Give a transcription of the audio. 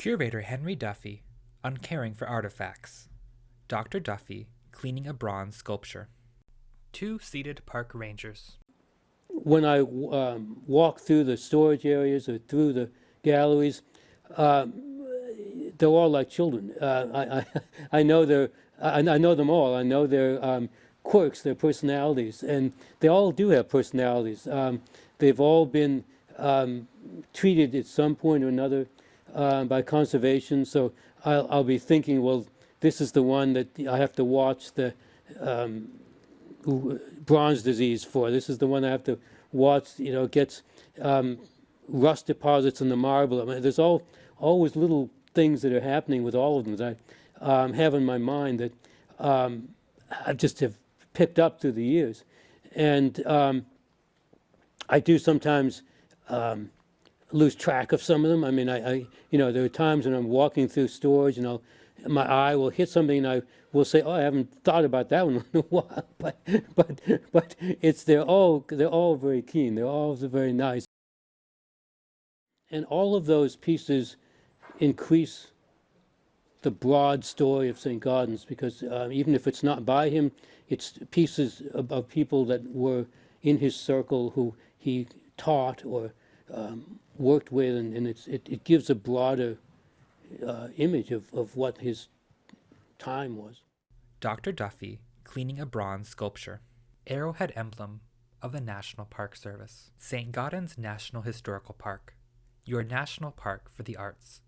Curator Henry Duffy, uncaring for artifacts. Dr. Duffy, cleaning a bronze sculpture. Two seated park rangers. when I um, walk through the storage areas or through the galleries, um, they're all like children. Uh, I, I, I know their, I, I know them all. I know their um, quirks, their personalities, and they all do have personalities. Um, they've all been um, treated at some point or another uh, by conservation. So I'll, I'll be thinking, well, this is the one that I have to watch the um, bronze disease for. This is the one I have to watch. You know, gets um, rust deposits in the marble. I mean, there's all always little things that are happening with all of them that I um, have in my mind that um, I just have picked up through the years, and um, I do sometimes um, lose track of some of them. I mean, I, I, you know, there are times when I'm walking through stores and I'll, my eye will hit something and I will say, oh, I haven't thought about that one in a while. But, but, but it's, they're all, they're all very keen. They're all very nice. And all of those pieces increase the broad story of St. Gaudens because uh, even if it's not by him, it's pieces of, of people that were in his circle who he taught or um, worked with, and, and it, it gives a broader uh, image of, of what his time was. Dr. Duffy, cleaning a bronze sculpture. Arrowhead emblem of the National Park Service. St. Gaudens National Historical Park. Your national park for the arts.